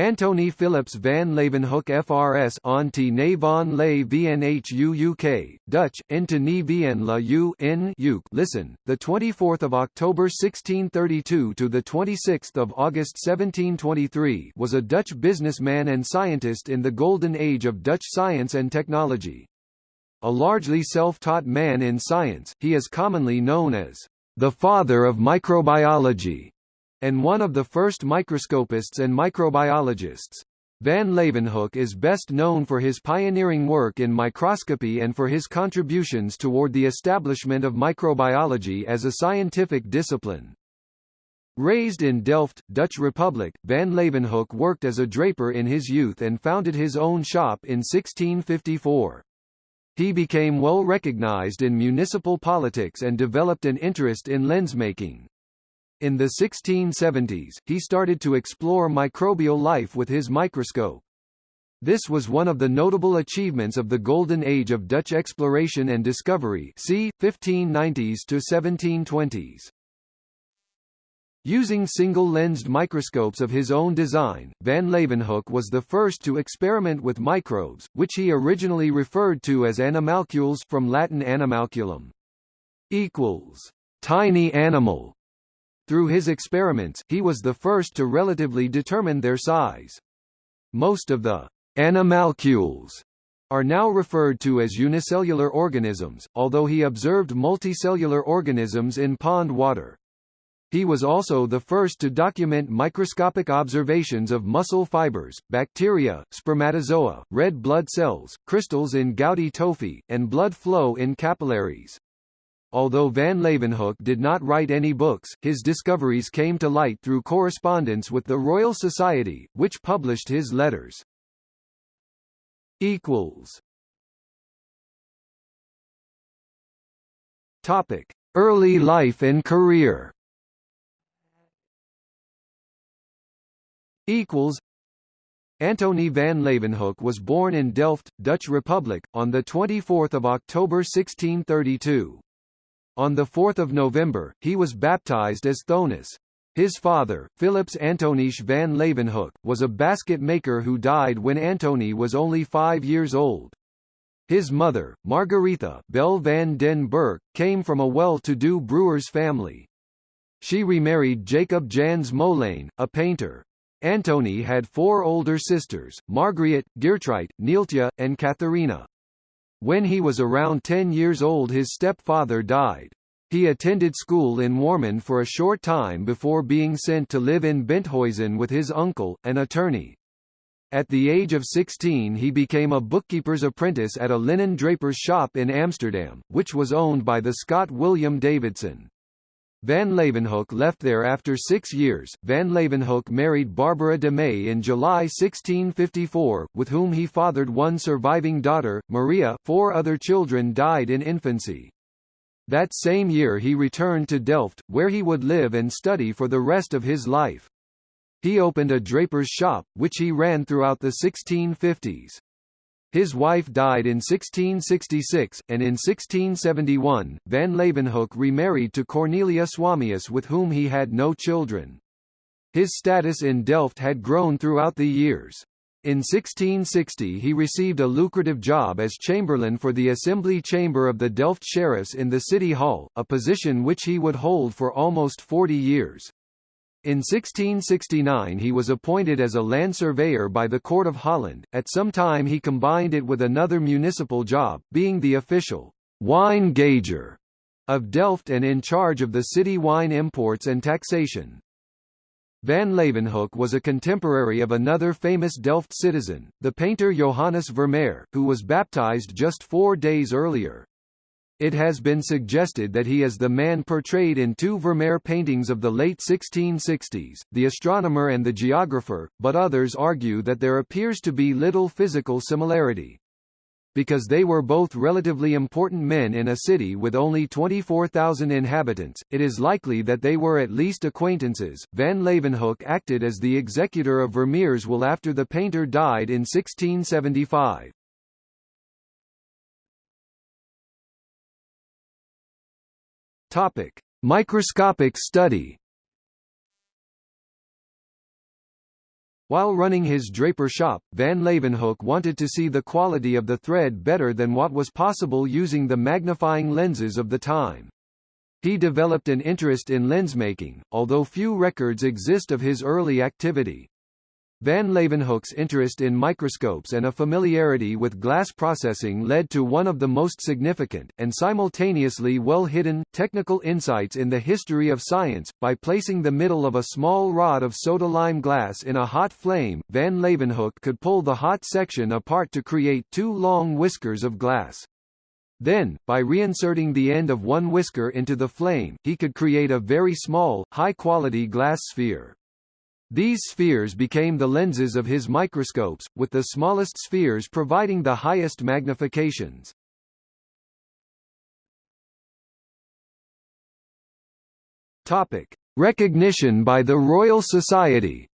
Antony Philips van Leeuwenhoek FRS Anti ne van le VNHU Dutch, Into ne vn la U in UK. Listen, the 24th of October 1632 to the 26th of August 1723 was a Dutch businessman and scientist in the golden age of Dutch science and technology. A largely self-taught man in science, he is commonly known as the father of microbiology and one of the first microscopists and microbiologists. Van Leeuwenhoek is best known for his pioneering work in microscopy and for his contributions toward the establishment of microbiology as a scientific discipline. Raised in Delft, Dutch Republic, Van Leeuwenhoek worked as a draper in his youth and founded his own shop in 1654. He became well recognized in municipal politics and developed an interest in lensmaking. In the 1670s, he started to explore microbial life with his microscope. This was one of the notable achievements of the Golden Age of Dutch exploration and discovery c. 1590s to 1720s. Using single-lensed microscopes of his own design, Van Leeuwenhoek was the first to experiment with microbes, which he originally referred to as animalcules from Latin animalculum equals tiny animal through his experiments, he was the first to relatively determine their size. Most of the animalcules are now referred to as unicellular organisms, although he observed multicellular organisms in pond water. He was also the first to document microscopic observations of muscle fibers, bacteria, spermatozoa, red blood cells, crystals in gouty tophi, and blood flow in capillaries. Although van Leeuwenhoek did not write any books, his discoveries came to light through correspondence with the Royal Society, which published his letters. Topic: Early life and career. Equals. Antony van Leeuwenhoek was born in Delft, Dutch Republic, on 24 October 1632. On 4 November, he was baptized as Thonis. His father, Philips Antonisch van Leeuwenhoek, was a basket maker who died when Antony was only five years old. His mother, Margaretha Bell van den Berg, came from a well-to-do brewer's family. She remarried Jacob Jans Molane, a painter. Antony had four older sisters, Margriet, Geertruid, Neeltje, and Katharina. When he was around 10 years old his stepfather died. He attended school in Warmond for a short time before being sent to live in Benthuizen with his uncle, an attorney. At the age of 16 he became a bookkeeper's apprentice at a linen draper's shop in Amsterdam, which was owned by the Scot William Davidson. Van Leeuwenhoek left there after six years. Van Leeuwenhoek married Barbara de Mey in July 1654, with whom he fathered one surviving daughter, Maria four other children died in infancy. That same year he returned to Delft, where he would live and study for the rest of his life. He opened a draper's shop, which he ran throughout the 1650s. His wife died in 1666, and in 1671, van Leeuwenhoek remarried to Cornelia Swalmius with whom he had no children. His status in Delft had grown throughout the years. In 1660 he received a lucrative job as chamberlain for the Assembly Chamber of the Delft Sheriffs in the City Hall, a position which he would hold for almost 40 years. In 1669 he was appointed as a land surveyor by the Court of Holland, at some time he combined it with another municipal job, being the official wine gauger of Delft and in charge of the city wine imports and taxation. Van Leeuwenhoek was a contemporary of another famous Delft citizen, the painter Johannes Vermeer, who was baptized just four days earlier. It has been suggested that he is the man portrayed in two Vermeer paintings of the late 1660s, The Astronomer and the Geographer, but others argue that there appears to be little physical similarity. Because they were both relatively important men in a city with only 24,000 inhabitants, it is likely that they were at least acquaintances. Van Leeuwenhoek acted as the executor of Vermeer's will after the painter died in 1675. Topic: – Microscopic study While running his draper shop, van Leeuwenhoek wanted to see the quality of the thread better than what was possible using the magnifying lenses of the time. He developed an interest in lensmaking, although few records exist of his early activity. Van Leeuwenhoek's interest in microscopes and a familiarity with glass processing led to one of the most significant, and simultaneously well-hidden, technical insights in the history of science. By placing the middle of a small rod of soda-lime glass in a hot flame, Van Leeuwenhoek could pull the hot section apart to create two long whiskers of glass. Then, by reinserting the end of one whisker into the flame, he could create a very small, high-quality glass sphere. These spheres became the lenses of his microscopes, with the smallest spheres providing the highest magnifications. Topic: Recognition by the Royal Society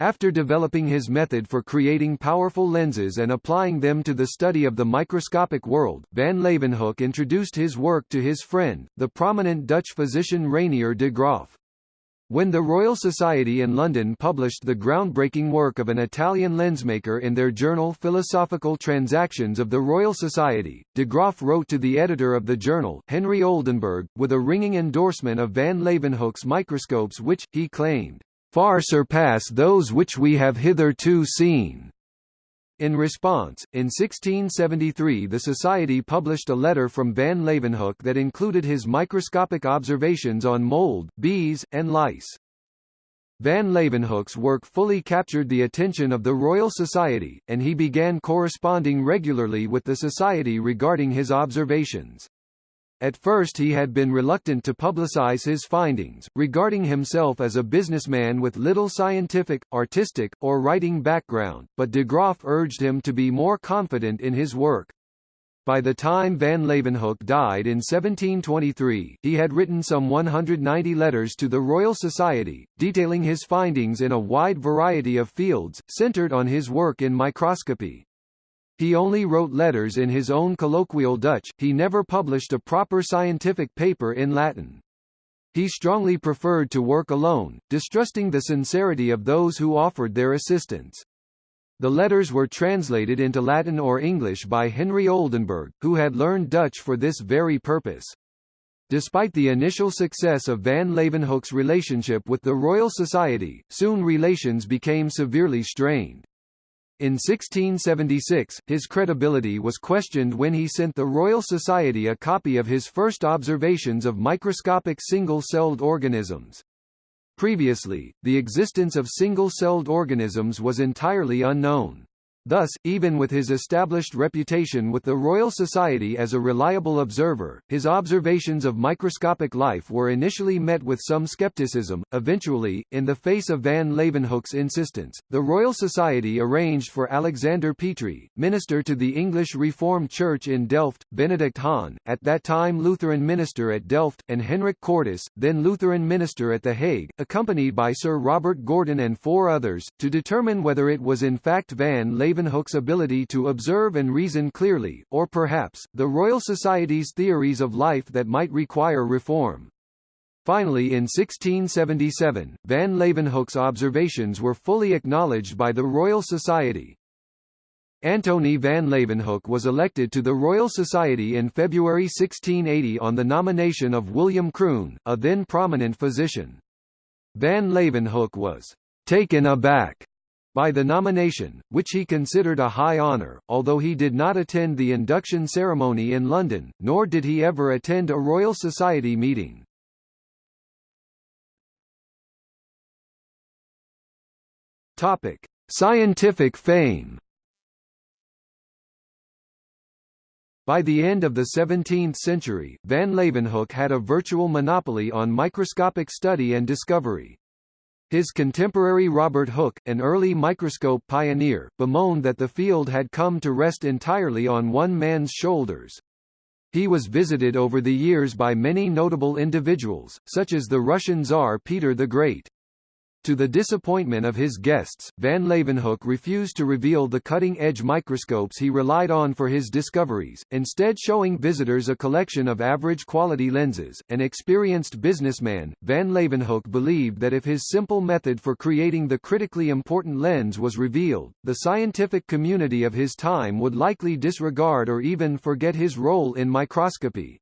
After developing his method for creating powerful lenses and applying them to the study of the microscopic world, van Leeuwenhoek introduced his work to his friend, the prominent Dutch physician Reinier de Graaf. When the Royal Society in London published the groundbreaking work of an Italian lensmaker in their journal Philosophical Transactions of the Royal Society, de Graaf wrote to the editor of the journal, Henry Oldenburg, with a ringing endorsement of van Leeuwenhoek's microscopes which, he claimed, far surpass those which we have hitherto seen. In response, in 1673 the Society published a letter from van Leeuwenhoek that included his microscopic observations on mold, bees, and lice. Van Leeuwenhoek's work fully captured the attention of the Royal Society, and he began corresponding regularly with the Society regarding his observations. At first he had been reluctant to publicize his findings, regarding himself as a businessman with little scientific, artistic, or writing background, but de Graaf urged him to be more confident in his work. By the time van Leeuwenhoek died in 1723, he had written some 190 letters to the Royal Society, detailing his findings in a wide variety of fields, centered on his work in microscopy. He only wrote letters in his own colloquial Dutch, he never published a proper scientific paper in Latin. He strongly preferred to work alone, distrusting the sincerity of those who offered their assistance. The letters were translated into Latin or English by Henry Oldenburg, who had learned Dutch for this very purpose. Despite the initial success of van Leeuwenhoek's relationship with the Royal Society, soon relations became severely strained. In 1676, his credibility was questioned when he sent the Royal Society a copy of his first observations of microscopic single-celled organisms. Previously, the existence of single-celled organisms was entirely unknown. Thus, even with his established reputation with the Royal Society as a reliable observer, his observations of microscopic life were initially met with some skepticism. Eventually, in the face of van Leeuwenhoek's insistence, the Royal Society arranged for Alexander Petrie, minister to the English Reformed Church in Delft, Benedict Haan, at that time Lutheran minister at Delft, and Henrik Cortis, then Lutheran minister at The Hague, accompanied by Sir Robert Gordon and four others, to determine whether it was in fact van Leeuwenhoek Leeuwenhoek's ability to observe and reason clearly, or perhaps, the Royal Society's theories of life that might require reform. Finally in 1677, van Leeuwenhoek's observations were fully acknowledged by the Royal Society. Antony van Leeuwenhoek was elected to the Royal Society in February 1680 on the nomination of William Croone, a then prominent physician. Van Leeuwenhoek was taken aback by the nomination, which he considered a high honour, although he did not attend the induction ceremony in London, nor did he ever attend a Royal Society meeting. Topic: Scientific fame. By the end of the 17th century, van Leeuwenhoek had a virtual monopoly on microscopic study and discovery. His contemporary Robert Hooke, an early microscope pioneer, bemoaned that the field had come to rest entirely on one man's shoulders. He was visited over the years by many notable individuals, such as the Russian Tsar Peter the Great. To the disappointment of his guests, van Leeuwenhoek refused to reveal the cutting-edge microscopes he relied on for his discoveries, instead showing visitors a collection of average-quality lenses. An experienced businessman, van Leeuwenhoek believed that if his simple method for creating the critically important lens was revealed, the scientific community of his time would likely disregard or even forget his role in microscopy.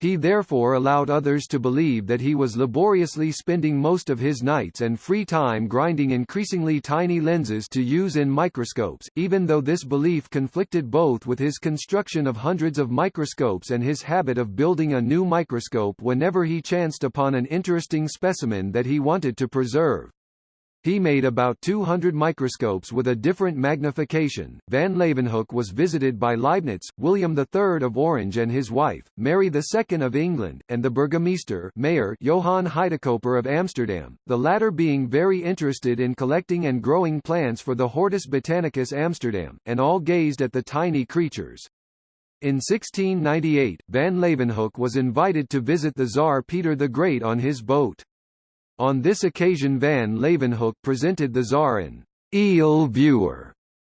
He therefore allowed others to believe that he was laboriously spending most of his nights and free time grinding increasingly tiny lenses to use in microscopes, even though this belief conflicted both with his construction of hundreds of microscopes and his habit of building a new microscope whenever he chanced upon an interesting specimen that he wanted to preserve. He made about 200 microscopes with a different magnification. Van Leeuwenhoek was visited by Leibniz, William III of Orange and his wife, Mary II of England, and the burgomeester mayor Johann Huydecoper of Amsterdam, the latter being very interested in collecting and growing plants for the Hortus Botanicus Amsterdam, and all gazed at the tiny creatures. In 1698, Van Leeuwenhoek was invited to visit the Tsar Peter the Great on his boat. On this occasion van Leeuwenhoek presented the Tsar an eel viewer,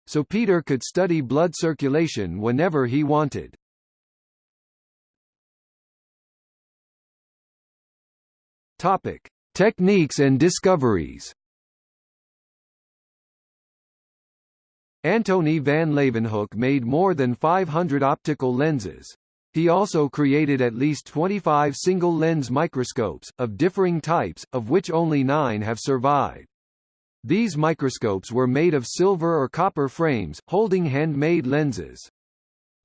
so Peter could study blood circulation whenever he wanted. Topic: Techniques and discoveries. Antony van Leeuwenhoek made more than 500 optical lenses. He also created at least 25 single-lens microscopes, of differing types, of which only nine have survived. These microscopes were made of silver or copper frames, holding handmade lenses.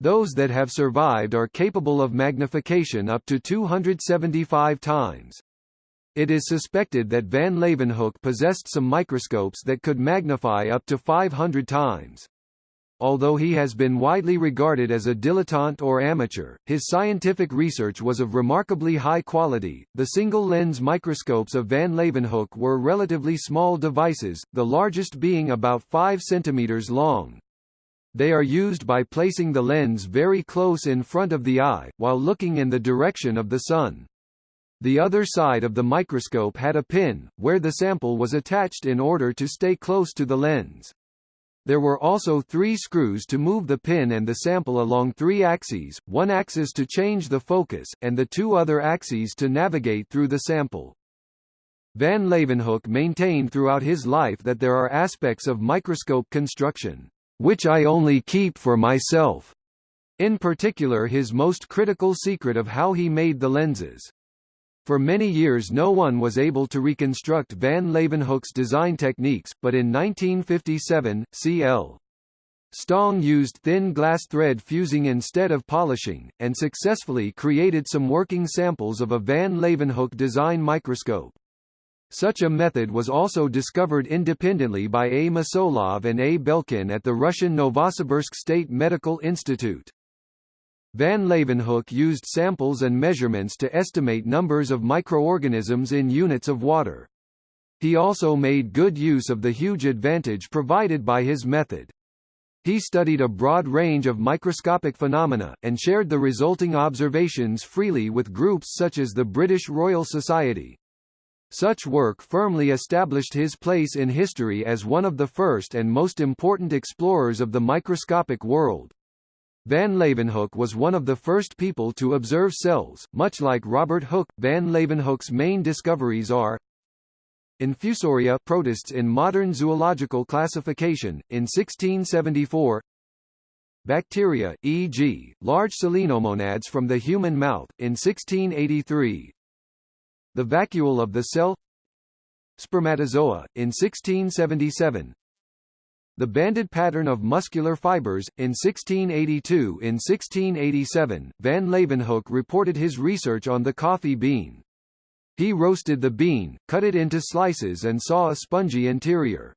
Those that have survived are capable of magnification up to 275 times. It is suspected that van Leeuwenhoek possessed some microscopes that could magnify up to 500 times. Although he has been widely regarded as a dilettante or amateur, his scientific research was of remarkably high quality. The single lens microscopes of van Leeuwenhoek were relatively small devices, the largest being about 5 cm long. They are used by placing the lens very close in front of the eye, while looking in the direction of the sun. The other side of the microscope had a pin, where the sample was attached in order to stay close to the lens. There were also three screws to move the pin and the sample along three axes, one axis to change the focus, and the two other axes to navigate through the sample. Van Leeuwenhoek maintained throughout his life that there are aspects of microscope construction, which I only keep for myself. In particular his most critical secret of how he made the lenses. For many years no one was able to reconstruct van Leeuwenhoek's design techniques, but in 1957, C.L. Stong used thin glass thread fusing instead of polishing, and successfully created some working samples of a van Leeuwenhoek design microscope. Such a method was also discovered independently by A. Mosolov and A. Belkin at the Russian Novosibirsk State Medical Institute. Van Leeuwenhoek used samples and measurements to estimate numbers of microorganisms in units of water. He also made good use of the huge advantage provided by his method. He studied a broad range of microscopic phenomena, and shared the resulting observations freely with groups such as the British Royal Society. Such work firmly established his place in history as one of the first and most important explorers of the microscopic world. Van Leeuwenhoek was one of the first people to observe cells, much like Robert Hooke. Van Leeuwenhoek's main discoveries are Infusoria protists in modern zoological classification, in 1674 Bacteria, e.g., large selenomonads from the human mouth, in 1683 The vacuole of the cell Spermatozoa, in 1677 the banded pattern of muscular fibers. In 1682 In 1687, van Leeuwenhoek reported his research on the coffee bean. He roasted the bean, cut it into slices and saw a spongy interior.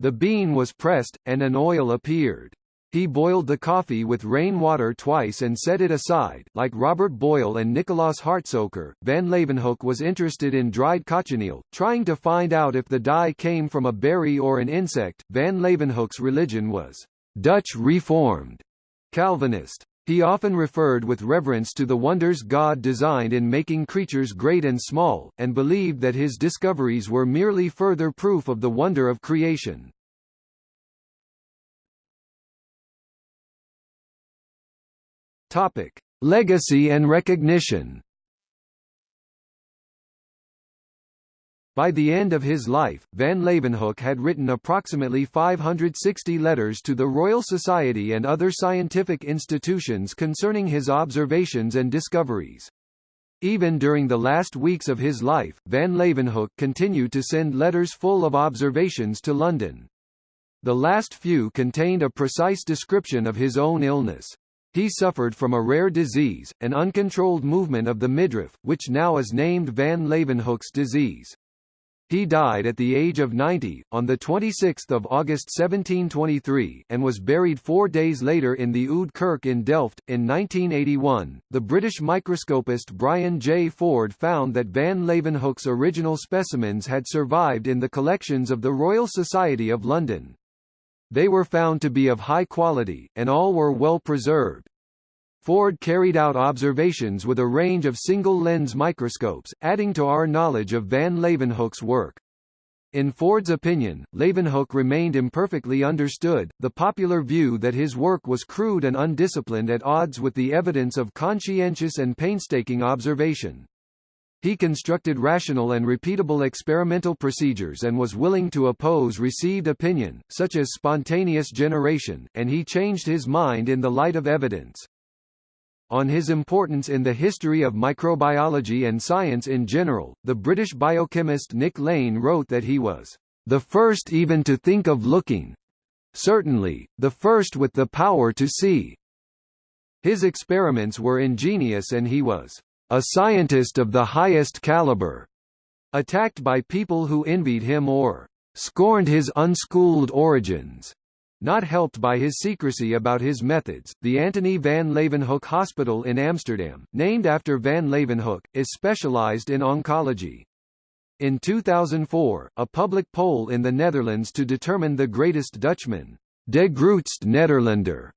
The bean was pressed, and an oil appeared. He boiled the coffee with rainwater twice and set it aside. Like Robert Boyle and Nicolaas Hartsoeker, Van Leeuwenhoek was interested in dried cochineal, trying to find out if the dye came from a berry or an insect. Van Leeuwenhoek's religion was Dutch Reformed, Calvinist. He often referred with reverence to the wonders God designed in making creatures great and small, and believed that his discoveries were merely further proof of the wonder of creation. Topic: Legacy and recognition. By the end of his life, van Leeuwenhoek had written approximately 560 letters to the Royal Society and other scientific institutions concerning his observations and discoveries. Even during the last weeks of his life, van Leeuwenhoek continued to send letters full of observations to London. The last few contained a precise description of his own illness. He suffered from a rare disease, an uncontrolled movement of the midriff, which now is named van Leeuwenhoek's disease. He died at the age of 90, on 26 August 1723 and was buried four days later in the Oude Kerk in Delft. In 1981, the British microscopist Brian J. Ford found that van Leeuwenhoek's original specimens had survived in the collections of the Royal Society of London. They were found to be of high quality, and all were well preserved. Ford carried out observations with a range of single-lens microscopes, adding to our knowledge of van Leeuwenhoek's work. In Ford's opinion, Leeuwenhoek remained imperfectly understood, the popular view that his work was crude and undisciplined at odds with the evidence of conscientious and painstaking observation. He constructed rational and repeatable experimental procedures and was willing to oppose received opinion, such as spontaneous generation, and he changed his mind in the light of evidence. On his importance in the history of microbiology and science in general, the British biochemist Nick Lane wrote that he was the first even to think of looking certainly, the first with the power to see. His experiments were ingenious and he was a scientist of the highest caliber, attacked by people who envied him or scorned his unschooled origins. Not helped by his secrecy about his methods, the Antony van Leeuwenhoek Hospital in Amsterdam, named after van Leeuwenhoek, is specialized in oncology. In 2004, a public poll in the Netherlands to determine the greatest Dutchman, De Grootste Nederlander,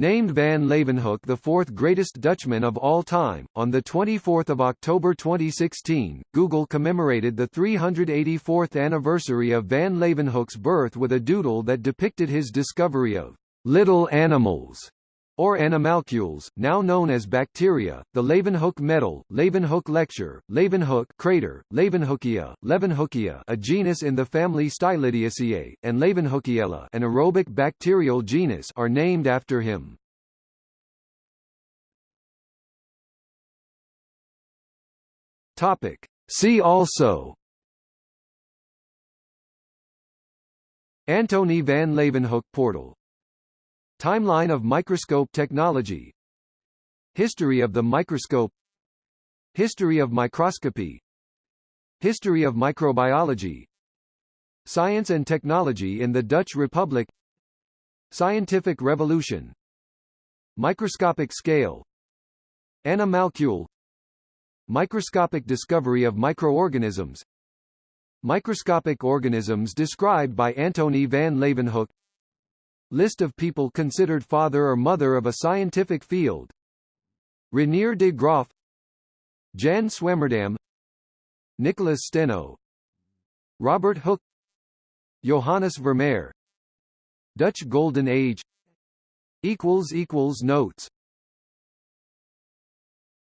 Named van Leeuwenhoek the fourth greatest Dutchman of all time, on the 24th of October 2016, Google commemorated the 384th anniversary of van Leeuwenhoek's birth with a doodle that depicted his discovery of little animals or animalcules, now known as bacteria, the Leeuwenhoek medal, Leeuwenhoek lecture, Leeuwenhoek crater, Leeuwenhoekia, Leeuwenhoekia a genus in the family Stylidiaceae, and Leeuwenhoekiella an aerobic bacterial genus are named after him. Topic. See also Antony van Leeuwenhoek portal Timeline of microscope technology. History of the microscope. History of microscopy. History of microbiology. Science and technology in the Dutch Republic. Scientific revolution. Microscopic scale. Animalcule Microscopic discovery of microorganisms. Microscopic organisms described by Antony van Leeuwenhoek List of people considered father or mother of a scientific field. Reinier de Graaf Jan Swammerdam Nicholas Steno. Robert Hooke. Johannes Vermeer. Dutch Golden Age. Notes